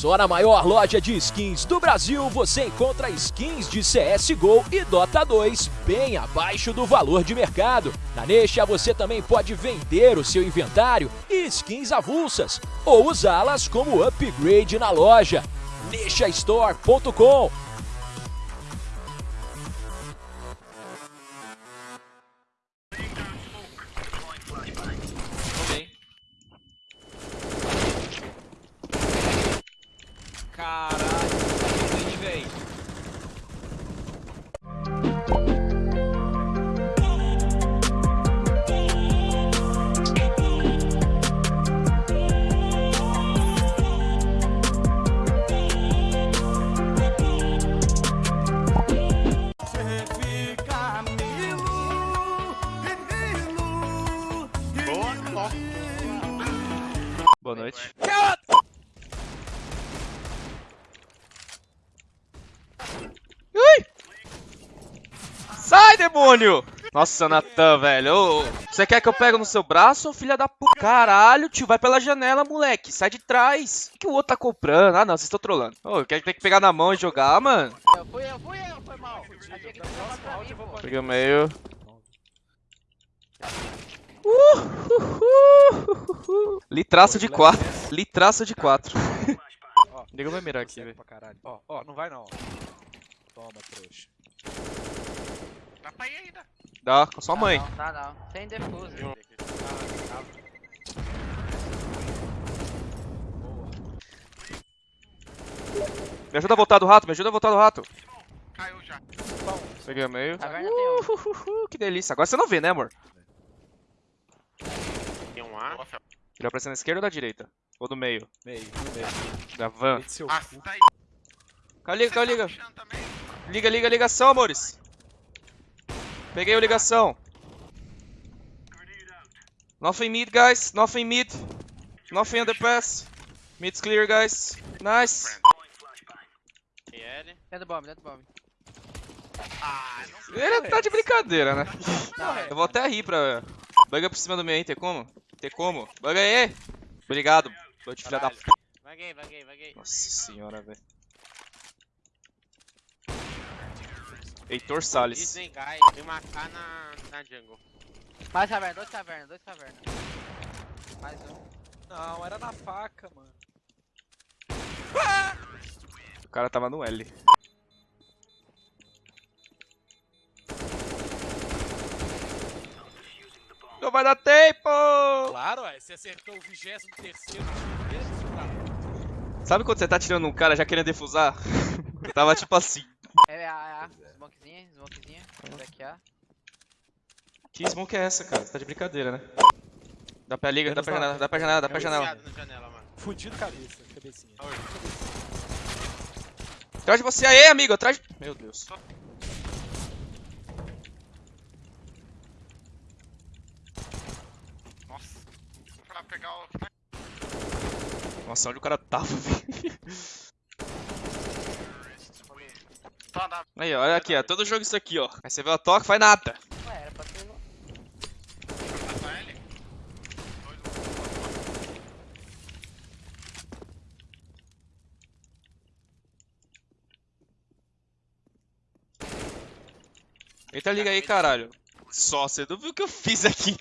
Só na maior loja de skins do Brasil você encontra skins de CSGO e Dota 2 bem abaixo do valor de mercado. Na Nexa você também pode vender o seu inventário e skins avulsas ou usá-las como upgrade na loja. Nexastore.com Caralho, que véi. Sai, demônio! Nossa, Natan, velho. Ô, Você quer que eu pegue no seu braço, ô filha da puta? Caralho, tio, vai pela janela, moleque. Sai de trás. O que, o outro tá comprando? Ah, não, vocês estão trolando. Ô, quer ter que pegar na mão e jogar, mano? Eu fui eu, fui eu, foi mal. Peguei o meio. Uh, uh, uh, uh. Litraço de 4. Litraço de 4. Ó, Liga vai mirar aqui, velho. Ó, ó, não vai não. Toma, trouxa. Dá pra ir ainda. Dá, com sua mãe. Não, tá não. Tem defuso. Me ajuda a voltar do rato, me ajuda a voltar do rato. Caiu já. Peguei o meio. Tem um. Uh, uh, uh, que delícia. Agora você não vê, né, amor? Tem um A. Ele aparece na esquerda ou da direita? Ou do meio? Meio, no meio. Da van. Ah, tá aí. Caiu, liga, caiu, liga. Liga, liga, ligação, amores. Peguei o ligação. Nothing mid, guys. Nothing mid. Nothing underpass. Mid's clear, guys. Nice. Dentro do bomb, dentro do bomb. Ele tá de brincadeira, né? Eu vou até rir pra... Bug por cima do meu, hein? Tem como? Tem como? Bug aí! Obrigado. Tô de filha da p... Vaguei, vaguei, vaguei. Nossa senhora, velho. Heitor Salles. Tem uma K na, na jungle. Mais caverna, dois caverna, dois caverna. Mais um. Não, era na faca, mano. O cara tava no L. Não vai dar tempo! Claro, ué, você acertou o 23 terceiro. Sabe quando você tá tirando um cara já querendo defusar? Eu tava tipo assim. É é A. Smokezinha, smokezinha. Daqui A. Que smoke é essa, cara? Você tá de brincadeira, né? Dá pra liga, dá pra janela, dá pra janela, dá pra janela. Fudido cabeça, cabecinha. Atrás de você aí, amigo, atrás. Meu Deus. Nossa. Pra pegar o... Nossa, onde o cara tava, velho? Só dá. Aí, ó, olha aqui, ó. Todo jogo isso aqui, ó. Aí você vê o toque, faz nada. Ué, era pra ter. Pra L. Eita, liga aí, caralho. Só, você não viu o que eu fiz aqui.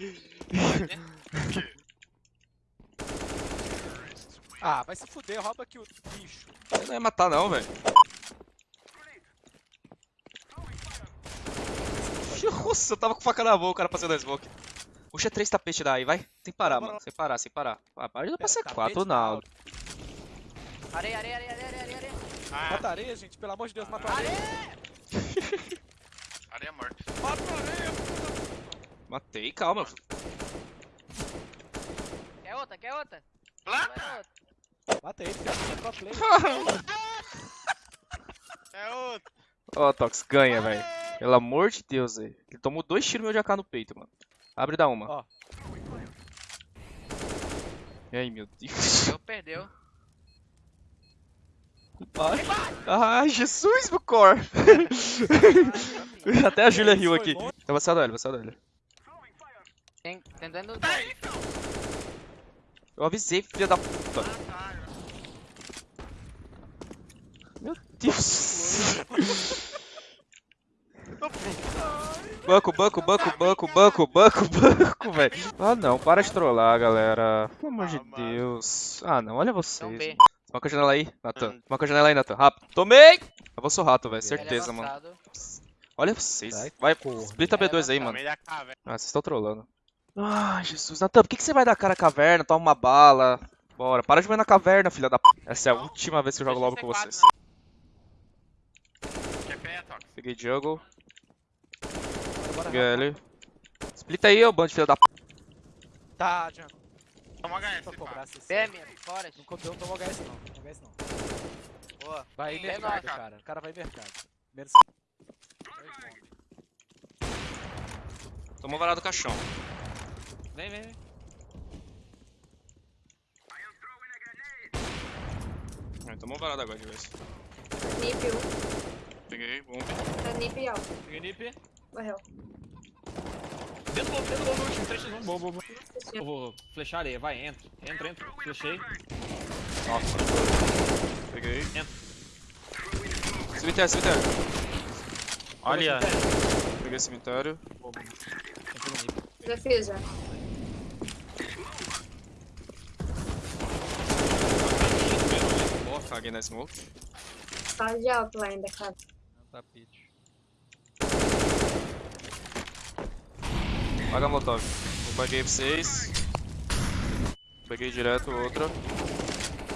Ah, vai se fuder, rouba aqui o bicho. Você não ia matar, não, velho. Nossa, eu tava com faca na mão, o cara passando a smoke. Puxa três tapetes daí, vai. Sem parar, mano. Sem parar, sem parar. Ah, para de pra ser Tapete quatro, não. Areia, areia, areia, areia, areia, areia. Ah, Mata areia, gente, pelo amor de Deus, mata areia. areia morta. Mata areia. Matei, calma. Quer outra, quer outra? Outra. Mata ele, cara, é pro play. É outro. Ó, Tox, ganha, velho. Pelo amor de Deus, velho. Ele tomou dois tiros meu de AK no peito, mano. Abre e dá uma. Ó. E aí, meu Deus. Perdeu, perdeu. Ai, ai Jesus, meu core. Até a Júlia riu aqui. Eu vou sair da L, vou sair da então. Eu avisei, filha da puta. Ah. Meu Deus. Banco, banco, banco, banco, banco, banco, banco, velho. Ah não, para de trollar, galera. Pelo amor de Ah, mano. Deus. Ah não, olha vocês. Marca a janela aí, Nathan. Marca a janela aí, Nathan. Rápido. Tomei! Eu vou sou rato, velho. É Certeza, mano. Olha vocês. Vai, corno. splita Ele é B2 aí, mano. Ah, vocês estão trolando. Ai, Jesus. Natan, por que, que você vai dar cara à caverna? Toma uma bala. Bora. Para de ver na caverna, filha da p. Essa é a última vez que eu jogo Deixa com vocês. Peguei jungle. Bora, ele. Splita aí, ô bando de filha da p. Tá, Jean. Toma HS, pá. cobrar CC. BM, fora. Não copiou, não tomou HS não. Não tomou HS não. Boa. Vai Sim, mercado, é cara. O cara vai mercado. Menos... Tomou varado do caixão. Vem, vem, vem. É, tomou varado agora de vez. Nip 1. Peguei, bomb. Tá Nip alto. Peguei nip. Morreu. Dentro do lobo, dentro do lobo, último. 3 1 bom, bom, bom. Nossa Eu vou flechar areia, vai, entra. Entra, entra. Flechei. Nossa. Peguei. Entra. Cemitério, cemitério. Olha. Peguei cemitério. No nip. Já fiz já. Boa, caguei na smoke. Sala de alto lá ainda, cara. Tapete. Paga a molotov. Eu paguei pra vocês. Peguei direto outra.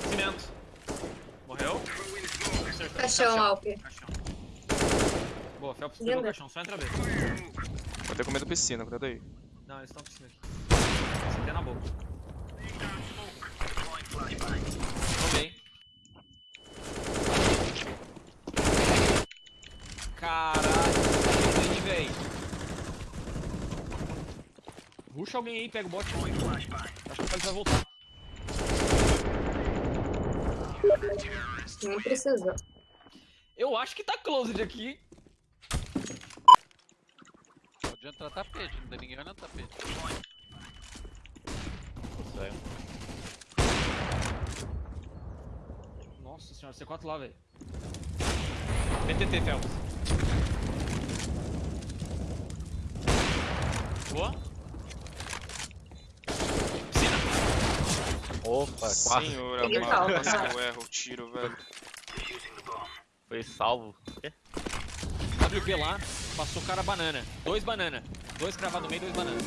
Cimento. Morreu. Acertou. Caixão, Alp. Caixão. Boa, Felps pegou o caixão, só entra B. Vou ter comido piscina, cuidado aí. Não, eles estão piscina aqui. Você tem na boca. Tomei. Caralho, aí, véi. Ruxa alguém aí, pega o bot. Acho que o Felps vai voltar. Nem precisou. Eu acho que tá closed aqui. Pode entrar tapete, não tem ninguém olhando tapete. Nossa senhora, C4 lá, velho. PTT, Felps. Boa. Piscina. Opa, Senhor Peguei amado, salvo, quase que eu erro o tiro, velho. Foi salvo. WP lá, passou o cara banana. Dois banana. Dois cravados no meio, dois banana.